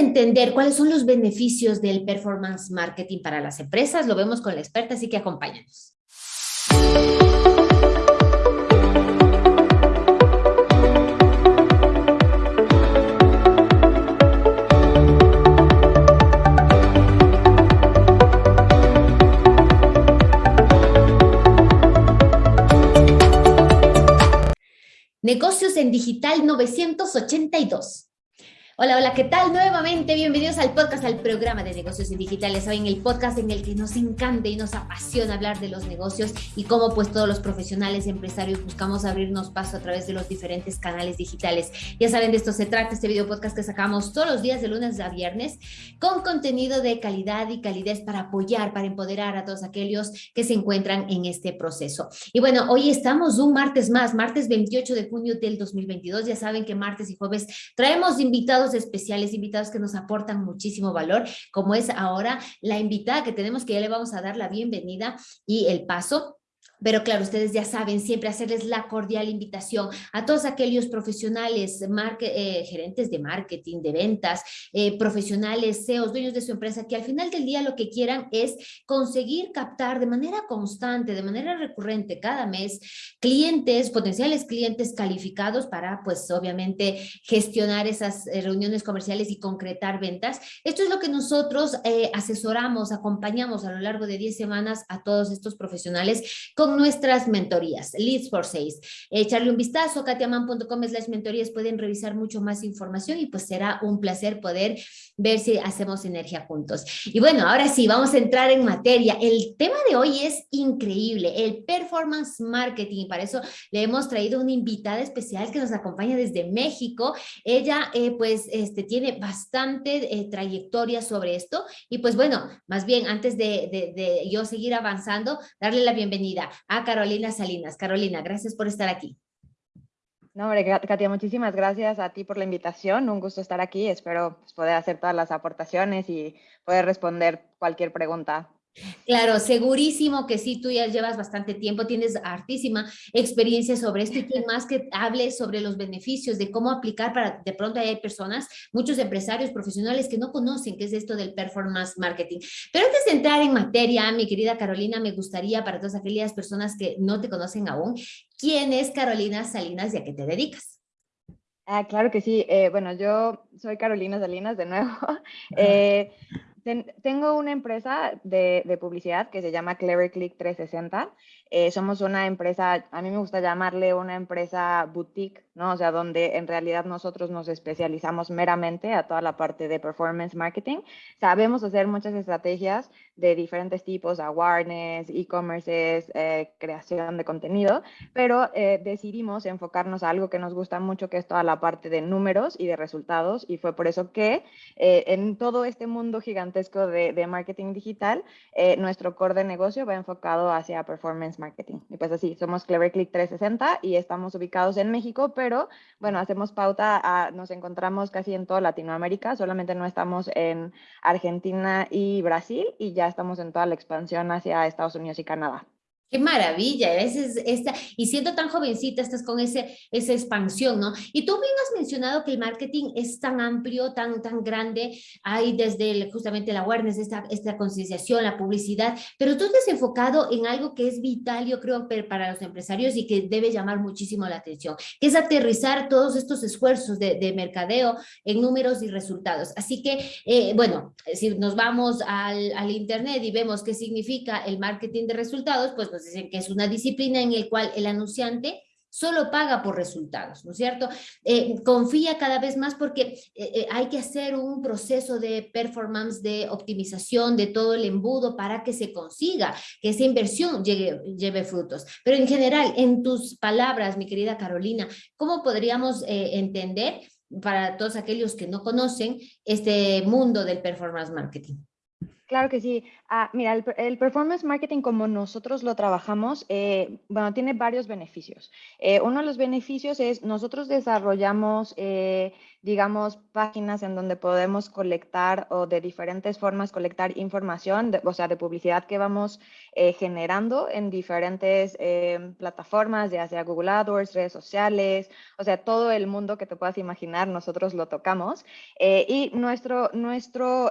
entender cuáles son los beneficios del performance marketing para las empresas. Lo vemos con la experta, así que acompáñanos. Negocios en Digital 982. Hola, hola, ¿qué tal? Nuevamente, bienvenidos al podcast, al programa de negocios digitales. Hoy en el podcast en el que nos encanta y nos apasiona hablar de los negocios y cómo pues todos los profesionales empresarios buscamos abrirnos paso a través de los diferentes canales digitales. Ya saben, de esto se trata este video podcast que sacamos todos los días de lunes a viernes con contenido de calidad y calidez para apoyar, para empoderar a todos aquellos que se encuentran en este proceso. Y bueno, hoy estamos un martes más, martes 28 de junio del 2022. Ya saben que martes y jueves traemos invitados especiales, invitados que nos aportan muchísimo valor, como es ahora la invitada que tenemos, que ya le vamos a dar la bienvenida y el paso pero claro, ustedes ya saben, siempre hacerles la cordial invitación a todos aquellos profesionales, eh, gerentes de marketing, de ventas, eh, profesionales, CEOs, dueños de su empresa, que al final del día lo que quieran es conseguir captar de manera constante, de manera recurrente cada mes, clientes, potenciales clientes calificados para, pues obviamente, gestionar esas eh, reuniones comerciales y concretar ventas. Esto es lo que nosotros asesoramos, acompañamos a lo largo de 10 semanas a todos estos profesionales con nuestras mentorías, Leads for Sales. Echarle un vistazo, katiaman.com slash mentorías, pueden revisar mucho más información y pues será un placer poder ver si hacemos energía juntos. Y bueno, ahora sí, vamos a entrar en materia. El tema de hoy es increíble, el performance marketing. Para eso le hemos traído una invitada especial que nos acompaña desde México. Ella eh, pues este, tiene bastante eh, trayectoria sobre esto y pues bueno, más bien antes de, de, de yo seguir avanzando, darle la bienvenida a Carolina Salinas. Carolina, gracias por estar aquí. No, hombre, Katia, muchísimas gracias a ti por la invitación. Un gusto estar aquí. Espero pues, poder hacer todas las aportaciones y poder responder cualquier pregunta Claro, segurísimo que sí, tú ya llevas bastante tiempo, tienes hartísima experiencia sobre esto y que más que hable sobre los beneficios de cómo aplicar para, de pronto hay personas, muchos empresarios profesionales que no conocen qué es esto del performance marketing. Pero antes de entrar en materia, mi querida Carolina, me gustaría para todas aquellas personas que no te conocen aún, ¿quién es Carolina Salinas y a qué te dedicas? Ah, claro que sí. Eh, bueno, yo soy Carolina Salinas de nuevo. Eh, tengo una empresa de, de, publicidad que se llama Clever Click 360 eh, somos una empresa, a mí me gusta llamarle una empresa boutique, ¿no? O sea, donde en realidad nosotros nos especializamos meramente a toda la parte de performance marketing. Sabemos hacer muchas estrategias de diferentes tipos, awareness, e-commerce, eh, creación de contenido, pero eh, decidimos enfocarnos a algo que nos gusta mucho, que es toda la parte de números y de resultados, y fue por eso que en todo este mundo gigantesco de, de marketing digital, nuestro core de negocio va enfocado hacia performance marketing. Y pues así, somos Clever Click 360 y estamos ubicados en México, pero bueno, hacemos pauta, a, nos encontramos casi en toda Latinoamérica, solamente no estamos en Argentina y Brasil y ya estamos en toda la expansión hacia Estados Unidos y Canadá. Qué maravilla, veces esta, y siendo tan jovencita, estás con ese, esa expansión, ¿no? Y tú bien has mencionado que el marketing es tan amplio, tan, tan grande, hay desde justamente la awareness, esta, esta concienciación, la publicidad, pero tú te has enfocado en algo que es vital, yo creo, para los empresarios y que debe llamar muchísimo la atención, que es aterrizar todos estos esfuerzos de, de mercadeo en números y resultados. Así que, eh, bueno, si nos vamos al, al internet y vemos qué significa el marketing de resultados, pues dicen que es una disciplina en la cual el anunciante solo paga por resultados, ¿no es cierto? Eh, confía cada vez más porque eh, eh, hay que hacer un proceso de performance, de optimización de todo el embudo para que se consiga que esa inversión llegue, lleve frutos. Pero en general, en tus palabras, mi querida Carolina, ¿cómo podríamos entender para todos aquellos que no conocen este mundo del performance marketing? Claro que sí. Ah, mira, el, performance marketing como nosotros lo trabajamos, eh, bueno, tiene varios beneficios. Eh, uno de los beneficios es nosotros desarrollamos, eh, digamos, páginas en donde podemos colectar o de diferentes formas colectar información, o sea, de publicidad que vamos generando en diferentes plataformas, ya sea Google AdWords, redes sociales, o sea, todo el mundo que te puedas imaginar, nosotros lo tocamos. y nuestro, nuestro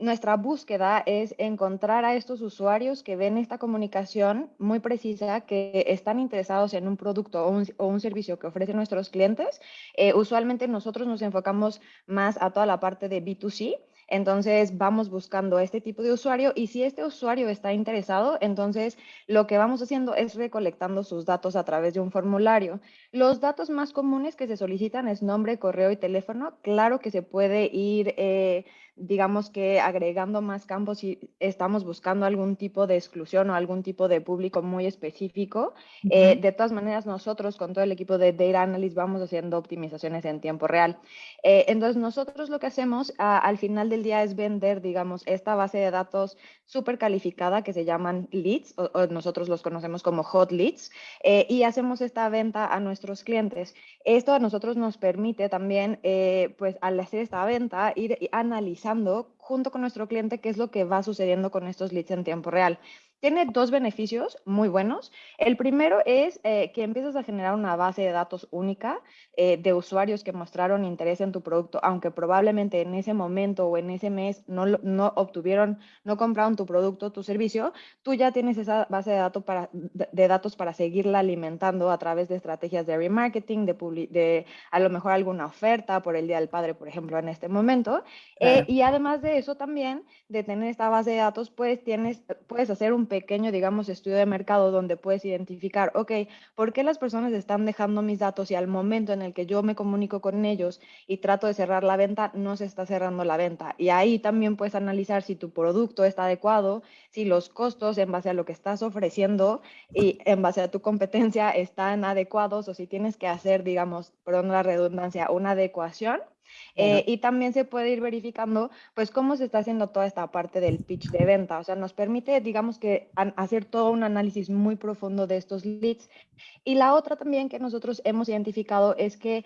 nuestra búsqueda es encontrar a estos usuarios que ven esta comunicación muy precisa, que están interesados en un producto o un, servicio que ofrecen nuestros clientes. Eh, usualmente nosotros nos enfocamos más a toda la parte de B2C, entonces vamos buscando este tipo de usuario y si este usuario está interesado, entonces lo que vamos haciendo es recolectando sus datos a través de un formulario. Los datos más comunes que se solicitan es nombre, correo y teléfono. Claro que se puede ir, eh, digamos que agregando más campos si estamos buscando algún tipo de exclusión o algún tipo de público muy específico. Eh, de todas maneras, nosotros con todo el equipo de Data Analyst vamos haciendo optimizaciones en tiempo real. Eh, entonces, nosotros lo que hacemos al final del día es vender, digamos, esta base de datos súper calificada que se llaman leads, o, nosotros los conocemos como hot leads, eh, y hacemos esta venta a nuestros clientes. Esto a nosotros nos permite también, eh, pues al hacer esta venta, ir analizando junto con nuestro cliente qué es lo que va sucediendo con estos leads en tiempo real tiene dos beneficios muy buenos. El primero es eh, que empiezas a generar una base de datos única eh, de usuarios que mostraron interés en tu producto, aunque probablemente en ese momento o en ese mes no, no obtuvieron, no compraron tu producto, tu servicio, tú ya tienes esa base de, datos para, de datos para seguirla alimentando a través de estrategias de remarketing, de, de a lo mejor alguna oferta por el Día del Padre, por ejemplo, en este momento. Eh, y además de eso también, de tener esta base de datos, pues tienes, puedes hacer un pequeño, digamos, estudio de mercado donde puedes identificar, ok, ¿por qué las personas están dejando mis datos y al momento en el que yo me comunico con ellos y trato de cerrar la venta, no se está cerrando la venta? Y ahí también puedes analizar si tu producto está adecuado, si los costos en base a lo que estás ofreciendo y en base a tu competencia están adecuados o si tienes que hacer, digamos, perdón la redundancia, una adecuación eh, y también se puede ir verificando, pues, cómo se está haciendo toda esta parte del pitch de venta. O sea, nos permite, digamos que, hacer todo un análisis muy profundo de estos leads. Y la otra también que nosotros hemos identificado es que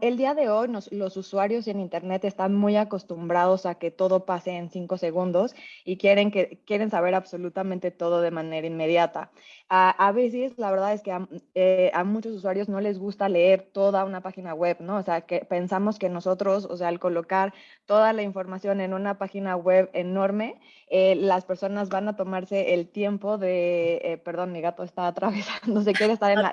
el día de hoy los usuarios en Internet están muy acostumbrados a que todo pase en cinco segundos y quieren, que, quieren saber absolutamente todo de manera inmediata. a veces, la verdad es que eh, a, muchos usuarios no les gusta leer toda una página web, ¿no? O sea, que pensamos que nosotros, o sea, al colocar toda la información en una página web enorme, eh, las personas van a tomarse el tiempo de, eh, perdón, mi gato está atravesando, se quiere estar en la...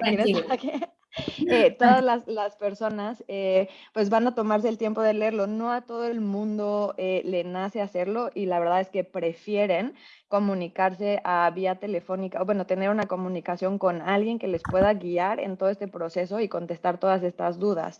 Eh, todas las, las personas eh, pues van a tomarse el tiempo de leerlo. No a todo el mundo eh, le nace hacerlo y la verdad es que prefieren comunicarse a vía telefónica, o bueno, tener una comunicación con alguien que les pueda guiar en todo este proceso y contestar todas estas dudas.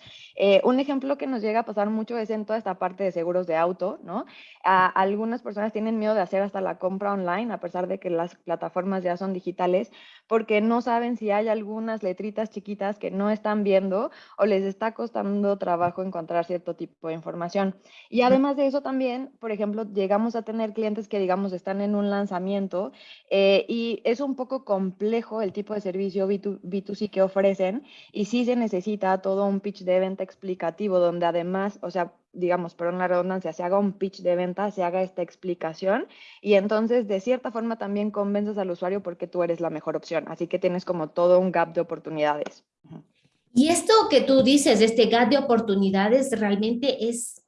un ejemplo que nos llega a pasar mucho es en toda esta parte de seguros de auto, ¿no? algunas personas tienen miedo de hacer hasta la compra online, a pesar de que las plataformas ya son digitales, porque no saben si hay algunas letritas chiquitas que no están viendo o les está costando trabajo encontrar cierto tipo de información. Y además de eso también, por ejemplo, llegamos a tener clientes que digamos están en un lanzamiento eh, y es un poco complejo el tipo de servicio B2, c que ofrecen y sí se necesita todo un pitch de venta explicativo donde además, o sea, digamos, por una redundancia, se haga un pitch de venta, se haga esta explicación y entonces de cierta forma también convences al usuario porque tú eres la mejor opción. Así que tienes como todo un gap de oportunidades. Y esto que tú dices, este gap de oportunidades, realmente es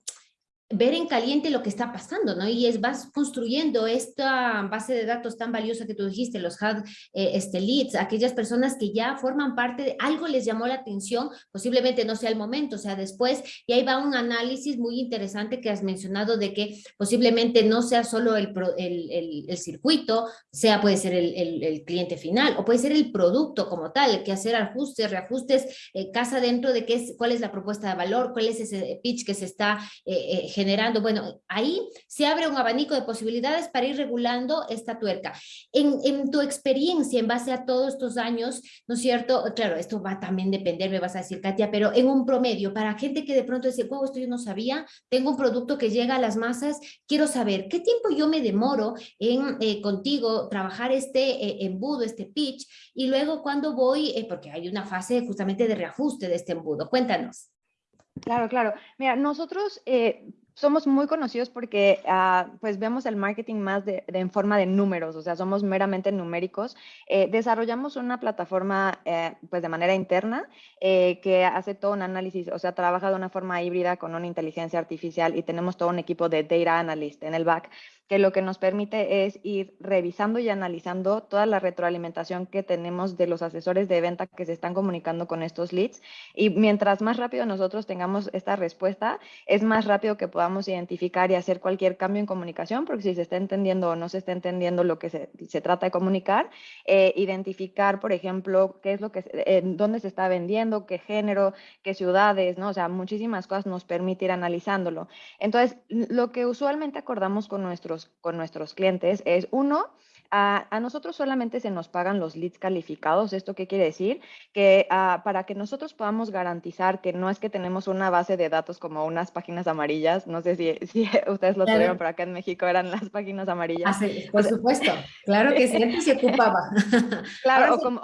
ver en caliente lo que está pasando, ¿no? Y es, vas construyendo esta base de datos tan valiosa que tú dijiste, los hard eh, este, leads, aquellas personas que ya forman parte de algo les llamó la atención, posiblemente no sea el momento, o sea, después, y ahí va un análisis muy interesante que has mencionado de que posiblemente no sea solo el, el, el, circuito, sea puede ser el, cliente final, o puede ser el producto como tal, que hacer ajustes, reajustes, eh, casa dentro de qué es, cuál es la propuesta de valor, cuál es ese pitch que se está eh, generando, bueno, ahí se abre un abanico de posibilidades para ir regulando esta tuerca. En, en, tu experiencia, en base a todos estos años, ¿no es cierto? Claro, esto va también a depender, me vas a decir, Katia, pero en un promedio, para gente que de pronto dice, wow, esto yo no sabía, tengo un producto que llega a las masas, quiero saber qué tiempo yo me demoro en eh, contigo trabajar este eh, embudo, este pitch, y luego cuando voy, eh, porque hay una fase justamente de reajuste de este embudo. Cuéntanos. Claro, claro. Mira, nosotros somos muy conocidos porque ah, pues vemos el marketing más de, en forma de números, o sea, somos meramente numéricos. Eh, desarrollamos una plataforma eh, pues de manera interna eh, que hace todo un análisis, o sea, trabaja de una forma híbrida con una inteligencia artificial y tenemos todo un equipo de data analyst en el back que lo que nos permite es ir revisando y analizando toda la retroalimentación que tenemos de los asesores de venta que se están comunicando con estos leads. Y mientras más rápido nosotros tengamos esta respuesta, es más rápido que podamos identificar y hacer cualquier cambio en comunicación, porque si se está entendiendo o no se está entendiendo lo que se, se trata de comunicar, eh, identificar, por ejemplo, qué es lo que, dónde se está vendiendo, qué género, qué ciudades, ¿no? O sea, muchísimas cosas nos permite ir analizándolo. Entonces, lo que usualmente acordamos con nuestros con nuestros clientes es, uno, a, nosotros solamente se nos pagan los leads calificados. ¿Esto qué quiere decir? Que ah, para que nosotros podamos garantizar que no es que tenemos una base de datos como unas páginas amarillas, no sé si, si ustedes lo tuvieron, pero acá en México eran las páginas amarillas. Ah, por supuesto, claro que siempre se ocupaba. Claro, o, como,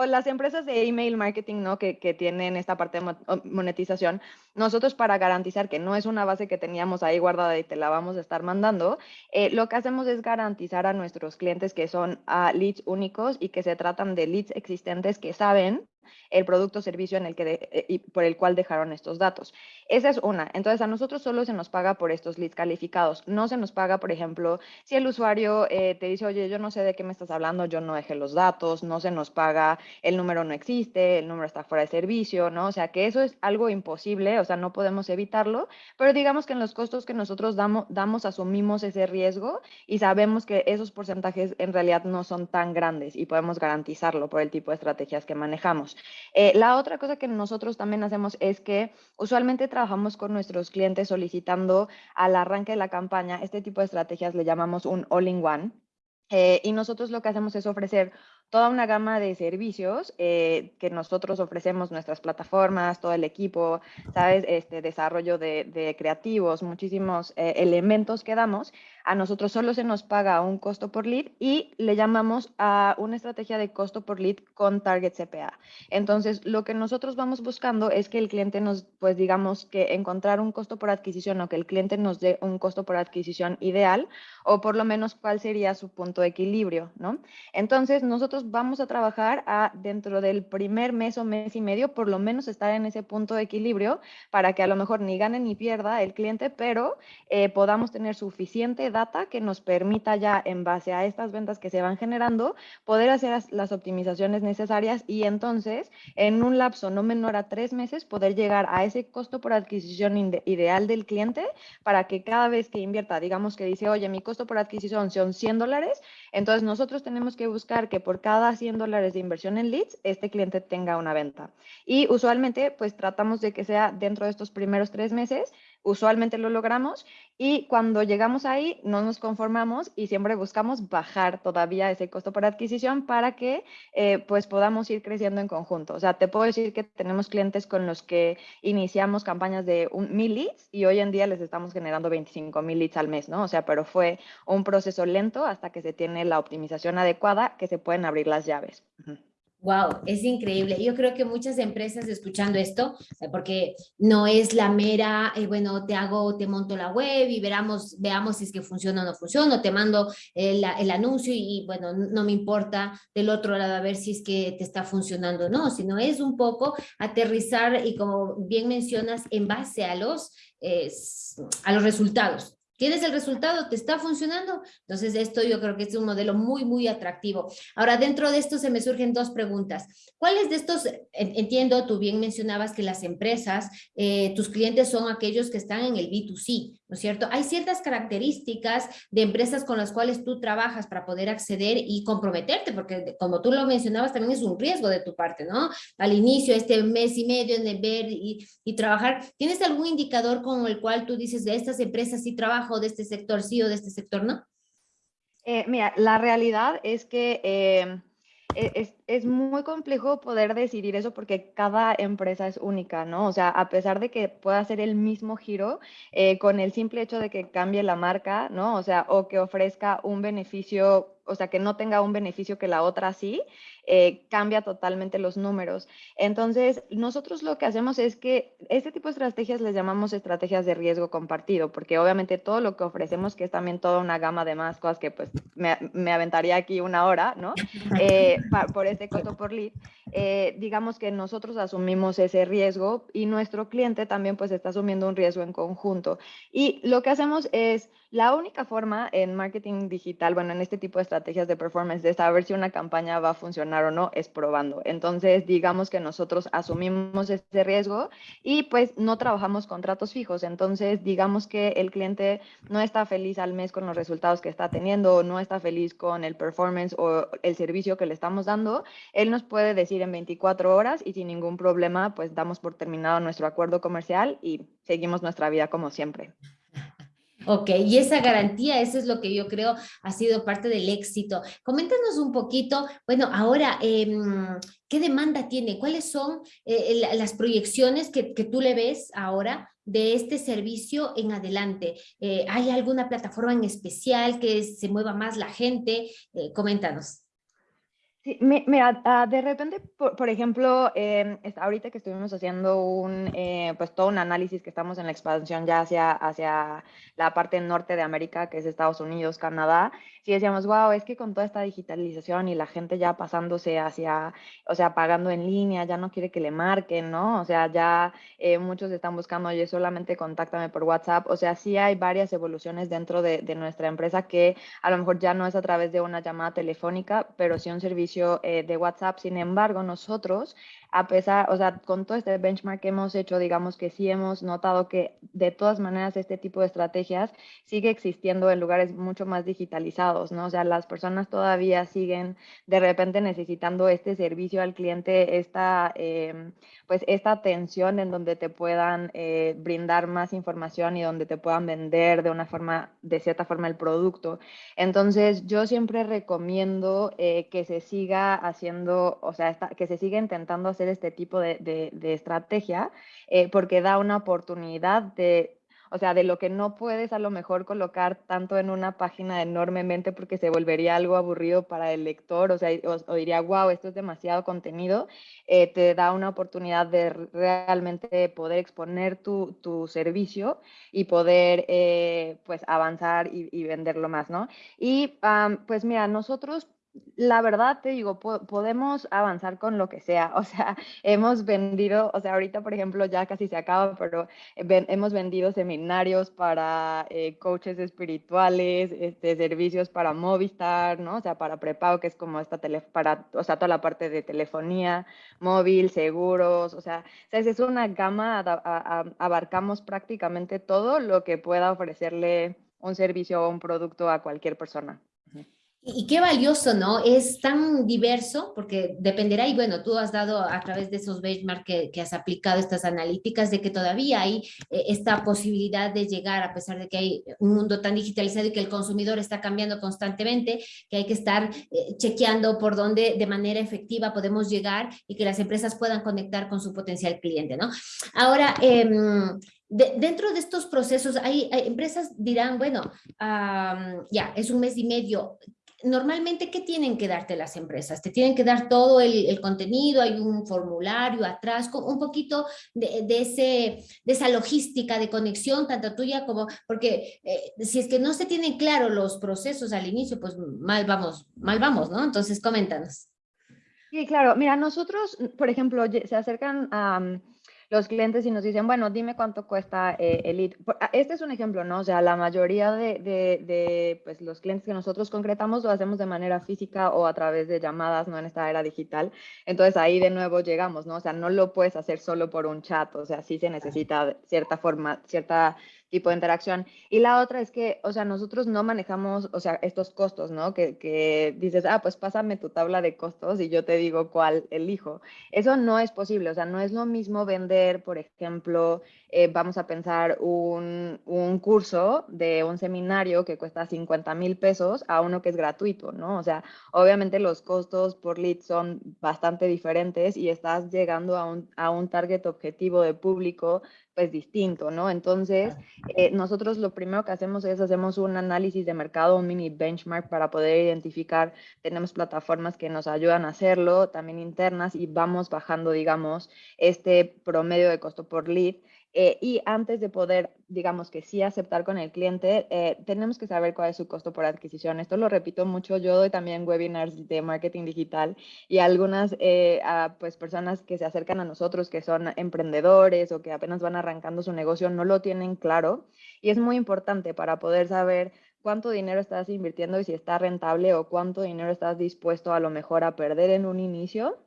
o las empresas de email marketing, ¿no? Que, que, tienen esta parte de monetización, nosotros para garantizar que no es una base que teníamos ahí guardada y te la vamos a estar mandando, eh, lo que hacemos es garantizar a nuestros clientes que son uh, leads únicos y que se tratan de leads existentes que saben el producto o servicio en el que eh, por el cual dejaron estos datos. Esa es una. Entonces, a nosotros solo se nos paga por estos leads calificados. No se nos paga, por ejemplo, si el usuario eh, te dice, oye, yo no sé de qué me estás hablando, yo no dejé los datos, no se nos paga, el número no existe, el número está fuera de servicio, ¿no? O sea, que eso es algo imposible, o sea, no podemos evitarlo, pero digamos que en los costos que nosotros damos, damos asumimos ese riesgo y sabemos que esos porcentajes en realidad no son tan grandes y podemos garantizarlo por el tipo de estrategias que manejamos. Eh, la otra cosa que nosotros también hacemos es que usualmente trabajamos con nuestros clientes solicitando al arranque de la campaña, este tipo de estrategias le llamamos un all-in-one. Eh, y nosotros lo que hacemos es ofrecer toda una gama de servicios eh, que nosotros ofrecemos, nuestras plataformas, todo el equipo, ¿sabes? Este desarrollo de, creativos, muchísimos eh, elementos que damos. A nosotros solo se nos paga un costo por lead y le llamamos a una estrategia de costo por lead con target CPA. Entonces, lo que nosotros vamos buscando es que el cliente nos, pues digamos que encontrar un costo por adquisición o que el cliente nos dé un costo por adquisición ideal o por lo menos cuál sería su punto de equilibrio, ¿no? Entonces, nosotros vamos a trabajar a dentro del primer mes o mes y medio, por lo menos estar en ese punto de equilibrio para que a lo mejor ni gane ni pierda el cliente, pero eh, podamos tener suficiente data que nos permita ya en base a estas ventas que se van generando, poder hacer las optimizaciones necesarias y entonces en un lapso no menor a tres meses poder llegar a ese costo por adquisición ideal del cliente para que cada vez que invierta, digamos que dice, oye, mi costo por adquisición son 100 dólares, entonces nosotros tenemos que buscar que por cada cada 100 dólares de inversión en leads, este cliente tenga una venta. Y usualmente, pues tratamos de que sea dentro de estos primeros tres meses, usualmente lo logramos y cuando llegamos ahí no nos conformamos y siempre buscamos bajar todavía ese costo por adquisición para que eh, pues podamos ir creciendo en conjunto. O sea, te puedo decir que tenemos clientes con los que iniciamos campañas de un, mil leads y hoy en día les estamos generando 25 mil leads al mes, ¿no? O sea, pero fue un proceso lento hasta que se tiene la optimización adecuada que se pueden abrir las llaves. Wow, es increíble. Yo creo que muchas empresas escuchando esto, porque no es la mera, eh, bueno, te hago, te monto la web y veramos, veamos si es que funciona o no funciona, te mando el, anuncio y bueno, no me importa del otro lado a ver si es que te está funcionando o no, sino es un poco aterrizar y como bien mencionas, en base a los, a los resultados tienes el resultado, te está funcionando. Entonces, esto yo creo que es un modelo muy, muy atractivo. Ahora, dentro de esto se me surgen dos preguntas. ¿Cuáles de estos, entiendo, tú bien mencionabas que las empresas, eh, tus clientes son aquellos que están en el B2C, ¿no es cierto? Hay ciertas características de empresas con las cuales tú trabajas para poder acceder y comprometerte, porque como tú lo mencionabas, también es un riesgo de tu parte, ¿no? Al inicio, este mes y medio en ver y, y trabajar, ¿tienes algún indicador con el cual tú dices de estas empresas sí trabajo, de este sector sí o de este sector no? Eh, mira, la realidad es que eh, e, es, es, muy complejo poder decidir eso porque cada empresa es única, ¿no? O sea, a pesar de que pueda ser el mismo giro, eh, con el simple hecho de que cambie la marca, ¿no? O sea, o que ofrezca un beneficio o sea, que no tenga un beneficio que la otra sí, eh, cambia totalmente los números. Entonces, nosotros lo que hacemos es que este tipo de estrategias les llamamos estrategias de riesgo compartido, porque obviamente todo lo que ofrecemos, que es también toda una gama de más cosas que pues me, me aventaría aquí una hora, ¿no? Eh, por este costo por lead, eh, digamos que nosotros asumimos ese riesgo y nuestro cliente también pues está asumiendo un riesgo en conjunto. Y lo que hacemos es, la única forma en marketing digital, bueno, en este tipo de estrategias de performance, de saber si una campaña va a funcionar o no, es probando. Entonces, digamos que nosotros asumimos ese riesgo y pues no trabajamos contratos fijos. Entonces, digamos que el cliente no está feliz al mes con los resultados que está teniendo, no está feliz con el performance o el servicio que le estamos dando, él nos puede decir en 24 horas y sin ningún problema, pues damos por terminado nuestro acuerdo comercial y seguimos nuestra vida como siempre. Ok, y esa garantía, eso es lo que yo creo ha sido parte del éxito. Coméntanos un poquito, bueno, ahora, em, ¿qué demanda tiene? ¿Cuáles son eh, las proyecciones que, tú le ves ahora de este servicio en adelante? Eh, ¿Hay alguna plataforma en especial que se mueva más la gente? Eh, coméntanos. Sí, mira, ah, de repente, por, ejemplo, em, ahorita que estuvimos haciendo un, eh, pues todo un análisis que estamos en la expansión ya hacia, hacia la parte norte de América, que es Estados Unidos, Canadá, sí decíamos, wow, es que con toda esta digitalización y la gente ya pasándose hacia, o sea, pagando en línea, ya no quiere que le marquen, ¿no? O sea, ya eh, muchos están buscando, oye, solamente contáctame por WhatsApp. O sea, sí hay varias evoluciones dentro de, de nuestra empresa que a lo mejor ya no es a través de una llamada telefónica, pero sí un servicio eh, de WhatsApp. Sin embargo, nosotros a pesar, o sea, con todo este benchmark que hemos hecho, digamos que sí hemos notado que de todas maneras este tipo de estrategias sigue existiendo en lugares mucho más digitalizados, ¿no? O sea, las personas todavía siguen de repente necesitando este servicio al cliente, esta, em, pues esta atención en donde te puedan eh, brindar más información y donde te puedan vender de una forma, de cierta forma el producto. Entonces, yo siempre recomiendo eh, que se siga haciendo, o sea, que se siga intentando hacer este tipo de, estrategia eh, porque da una oportunidad de, o sea, de lo que no puedes a lo mejor colocar tanto en una página enormemente porque se volvería algo aburrido para el lector, o sea, o, diría, wow, esto es demasiado contenido, eh, te da una oportunidad de realmente poder exponer tu, servicio y poder eh, pues avanzar y, venderlo más, ¿no? Y pues mira, nosotros la verdad te digo, podemos avanzar con lo que sea. O sea, hemos vendido, o sea, ahorita por ejemplo ya casi se acaba, pero hemos vendido seminarios para eh, coaches espirituales, este, servicios para Movistar, ¿no? O sea, para prepago, que es como esta tele, para, o sea, toda la parte de telefonía, móvil, seguros, o sea, es una gama, abarcamos prácticamente todo lo que pueda ofrecerle un servicio o un producto a cualquier persona. Y qué valioso, ¿no? Es tan diverso, porque dependerá, y bueno, tú has dado a través de esos benchmarks que, has aplicado estas analíticas, de que todavía hay eh, esta posibilidad de llegar, a pesar de que hay un mundo tan digitalizado y que el consumidor está cambiando constantemente, que hay que estar eh, chequeando por dónde de manera efectiva podemos llegar y que las empresas puedan conectar con su potencial cliente, ¿no? Ahora, em, dentro de estos procesos, hay, empresas dirán, bueno, ya, es un mes y medio, normalmente, ¿qué tienen que darte las empresas? Te tienen que dar todo el, contenido, hay un formulario atrás, un poquito de, ese, de esa logística de conexión, tanto tuya como, porque eh, si es que no se tienen claro los procesos al inicio, pues mal vamos, mal vamos, ¿no? Entonces, coméntanos. Sí, claro. Mira, nosotros, por ejemplo, se acercan a los clientes y nos dicen, bueno, dime cuánto cuesta eh, el lead. Ah, este es un ejemplo, ¿no? O sea, la mayoría de, de, de pues, los clientes que nosotros concretamos lo hacemos de manera física o a través de llamadas, no en esta era digital. Entonces ahí de nuevo llegamos, ¿no? O sea, no lo puedes hacer solo por un chat, o sea, sí se necesita cierta forma, cierta tipo de interacción. Y la otra es que, o sea, nosotros no manejamos, o sea, estos costos, ¿no? Que, que, dices, ah, pues pásame tu tabla de costos y yo te digo cuál elijo. Eso no es posible, o sea, no es lo mismo vender, por ejemplo, eh, vamos a pensar un, un, curso de un seminario que cuesta 50 mil pesos a uno que es gratuito, ¿no? O sea, obviamente los costos por lead son bastante diferentes y estás llegando a un, a un target objetivo de público pues distinto, ¿no? Entonces, eh, nosotros lo primero que hacemos es hacemos un análisis de mercado, un mini benchmark para poder identificar, tenemos plataformas que nos ayudan a hacerlo, también internas, y vamos bajando, digamos, este promedio de costo por lead eh, y antes de poder, digamos que sí aceptar con el cliente, eh, tenemos que saber cuál es su costo por adquisición. Esto lo repito mucho, yo doy también webinars de marketing digital y algunas eh, pues personas que se acercan a nosotros, que son emprendedores o que apenas van arrancando su negocio, no lo tienen claro. Y es muy importante para poder saber cuánto dinero estás invirtiendo y si está rentable o cuánto dinero estás dispuesto a lo mejor a perder en un inicio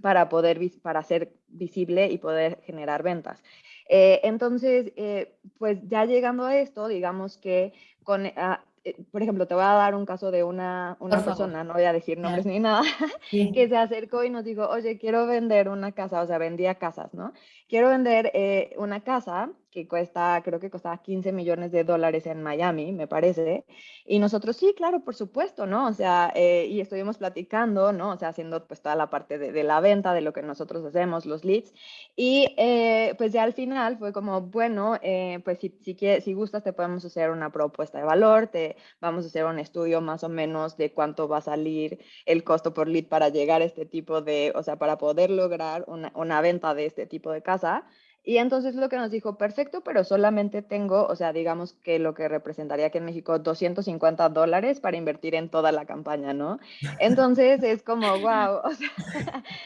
para poder para ser visible y poder generar ventas. Eh, entonces, eh, pues ya llegando a esto, digamos que con, ah, eh, por ejemplo, te voy a dar un caso de una, una persona, no voy a decir nombres ni nada, que se acercó y nos dijo, oye, quiero vender una casa, o sea, vendía casas, ¿no? Quiero vender una casa que cuesta, creo que costaba 15 millones de dólares en Miami, me parece. Y nosotros, sí, claro, por supuesto, ¿no? O sea, eh, y estuvimos platicando, ¿no? O sea, haciendo pues toda la parte de, la venta, de lo que nosotros hacemos, los leads. Y eh, pues ya al final fue como, bueno, eh, pues si, si, quieres, si gustas, te podemos hacer una propuesta de valor, te vamos a hacer un estudio más o menos de cuánto va a salir el costo por lead para llegar a este tipo de, o sea, para poder lograr una, una venta de este tipo de casa. Y entonces lo que nos dijo, perfecto, pero solamente tengo, o sea, digamos que lo que representaría aquí en México 250 dólares para invertir en toda la campaña, ¿no? Entonces es como, wow, o sea,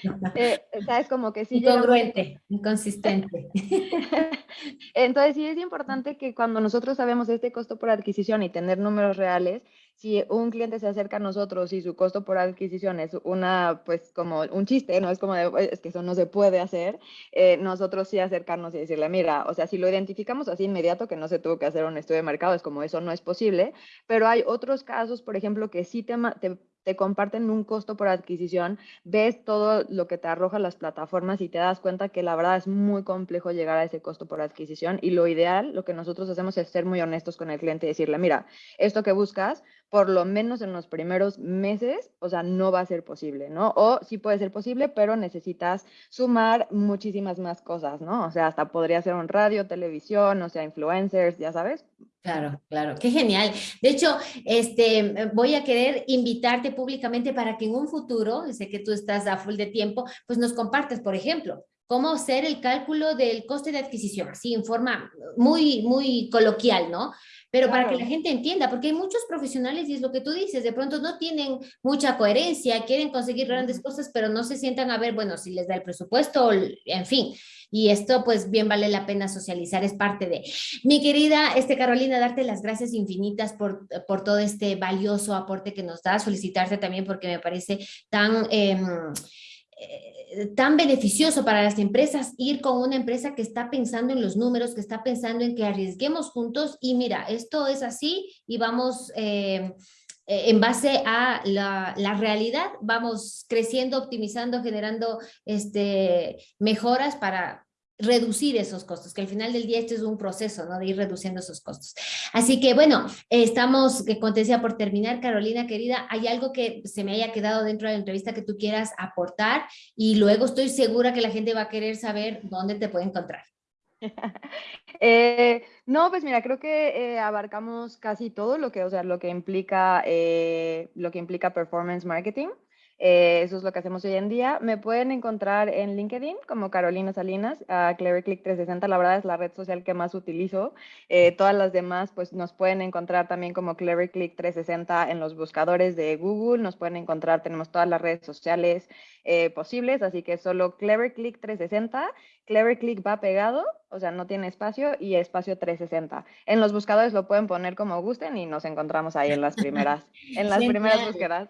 eh, es como que sí. Incongruente, inconsistente. entonces sí es importante que cuando nosotros sabemos este costo por adquisición y tener números reales, si un cliente se acerca a nosotros y su costo por adquisición es una, pues como un chiste, no es como de, es que eso no se puede hacer, eh, nosotros sí acercarnos y decirle, mira, o sea, si lo identificamos así inmediato, que no se tuvo que hacer un estudio de mercado, es como eso no es posible, pero hay otros casos, por ejemplo, que sí te, te te comparten un costo por adquisición, ves todo lo que te arroja las plataformas y te das cuenta que la verdad es muy complejo llegar a ese costo por adquisición y lo ideal, lo que nosotros hacemos es ser muy honestos con el cliente y decirle, mira, esto que buscas, por lo menos en los primeros meses, o sea, no va a ser posible, ¿no? O sí puede ser posible, pero necesitas sumar muchísimas más cosas, ¿no? O sea, hasta podría ser un radio, televisión, o sea, influencers, ya sabes, Claro, claro, qué genial. De hecho, este, voy a querer invitarte públicamente para que en un futuro, sé que tú estás a full de tiempo, pues nos compartas, por ejemplo, cómo hacer el cálculo del coste de adquisición, así en forma muy, muy coloquial, ¿no? Pero para que la gente entienda, porque hay muchos profesionales y es lo que tú dices, de pronto no tienen mucha coherencia, quieren conseguir grandes cosas, pero no se sientan a ver, bueno, si les da el presupuesto, en fin. Y esto pues bien vale la pena socializar, es parte de. Mi querida este, Carolina, darte las gracias infinitas por, por todo este valioso aporte que nos das, solicitarte también porque me parece tan... Eh, eh, tan beneficioso para las empresas ir con una empresa que está pensando en los números, que está pensando en que arriesguemos juntos y mira, esto es así y vamos eh, eh, en base a la, la, realidad, vamos creciendo, optimizando, generando este, mejoras para, reducir esos costos, que al final del día este es un proceso, ¿no? De ir reduciendo esos costos. Así que, bueno, estamos, que decía por terminar, Carolina, querida, ¿hay algo que se me haya quedado dentro de la entrevista que tú quieras aportar? Y luego estoy segura que la gente va a querer saber dónde te puede encontrar. Eh, no, pues mira, creo que eh, abarcamos casi todo lo que, o sea, lo que implica, eh, lo que implica performance marketing. Eh, eso es lo que hacemos hoy en día. Me pueden encontrar en LinkedIn como Carolina Salinas, uh, Cleverclick 360, la verdad es la red social que más utilizo. Eh, todas las demás pues nos pueden encontrar también como Cleverclick 360 en los buscadores de Google, nos pueden encontrar, tenemos todas las redes sociales eh, posibles, así que solo Cleverclick 360 Clever Click va pegado, o sea, no tiene espacio y espacio 360. En los buscadores lo pueden poner como gusten y nos encontramos ahí en las primeras, en las primeras búsquedas.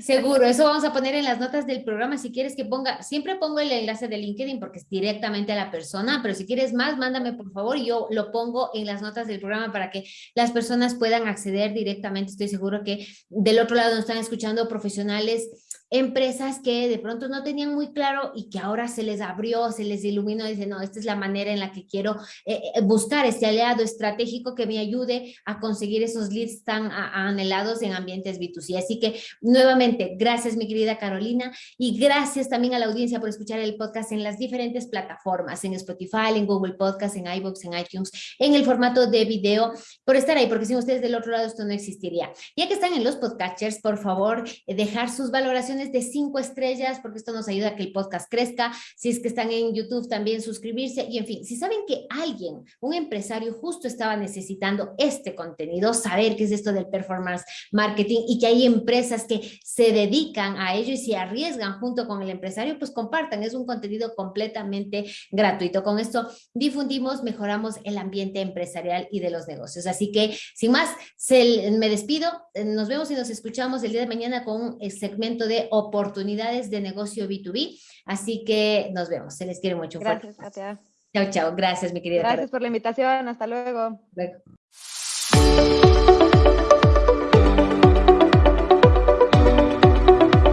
Seguro, eso vamos a poner en las notas del programa. Si quieres que ponga, siempre pongo el enlace de LinkedIn porque es directamente a la persona, pero si quieres más, mándame por favor y yo lo pongo en las notas del programa para que las personas puedan acceder directamente. Estoy seguro que del otro lado nos están escuchando profesionales empresas que de pronto no tenían muy claro y que ahora se les abrió, se les iluminó, dicen, no, esta es la manera en la que quiero eh, eh, buscar este aliado estratégico que me ayude a conseguir esos leads tan anhelados en ambientes B2C. Así que nuevamente, gracias mi querida Carolina y gracias también a la audiencia por escuchar el podcast en las diferentes plataformas, en Spotify, en Google Podcast, en iVoox, en iTunes, en el formato de video, por estar ahí, porque sin ustedes del otro lado esto no existiría. Ya que están en los podcasters, por favor, dejar sus valoraciones de cinco estrellas, porque esto nos ayuda a que el podcast crezca. Si es que están en YouTube, también suscribirse. Y en fin, si saben que alguien, un empresario justo estaba necesitando este contenido, saber qué es esto del performance marketing y que hay empresas que se dedican a ello y se arriesgan junto con el empresario, pues compartan. Es un contenido completamente gratuito. Con esto difundimos, mejoramos el ambiente empresarial y de los negocios. Así que, sin más, me despido. Nos vemos y nos escuchamos el día de mañana con un segmento de oportunidades de negocio B2B. Así que nos vemos. Se les quiere mucho. Gracias, Katia. Chao, chao. Gracias, mi querida. Gracias por la invitación. Hasta luego. Luego.